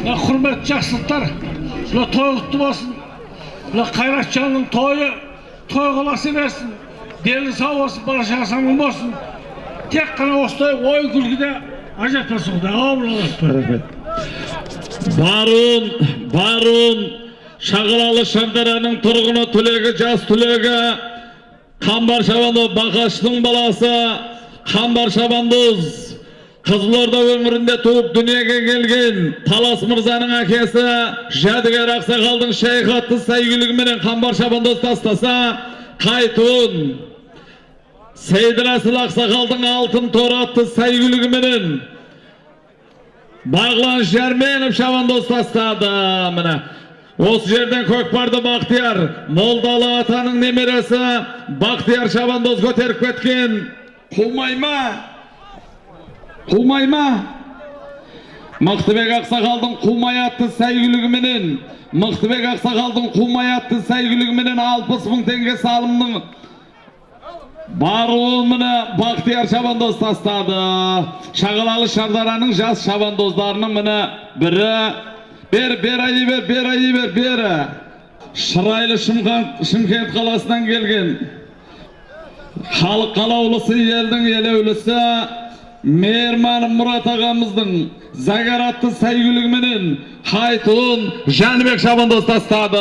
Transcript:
мына құрметті жақсылықтар мына той құтты болсын мына қайратжанның тойы той қыласи берсін дені сау болсын бала шағасы аман болсын тек қана осылай ой күлкіде ажыратпасын құдай барун барун шағалалы шардараның тұрғыны түлегі жас түлегі қамбар шабандоз бақаштың баласы қамбар шабандоз қызылорда өңірінде туып дүниеге келген талас мырзаның әкесі жәдігер ақсақалдың шайхатты сәйгүлігіменен қамбар шабандоз тастаса қайтуын сейдірәсіл ақсақалдың алтын торы атты сәйгүлігіменен Бағлан Жәрменов шабандоз тастады. Міне осы жерден көкпарды Бақтияр Молдалы атаның немересі Бақтияр шабандоз көтеріп кеткен қумай ма қумай ма Мықтыбек Ақсақалдың қумай атты сәйгүлігіменен Мықтыбек Ақсақалдың қумай атты сәйгүлігіменен 60 мың теңге салымның Баруыл міне Бақтияр шабандоз тастады. Шағалалы Шардараның жас шабандоздарының міне бірі бер бер айы бер бер айы бер бері. Шырайлы Шымкент қаласынан келген. Халық қалаулысы елдің елеулісі Мейірман Мұрат ағамыздың Загаратты сәйгүлігіменен Хайтун Жәнібек шабандоз тастады.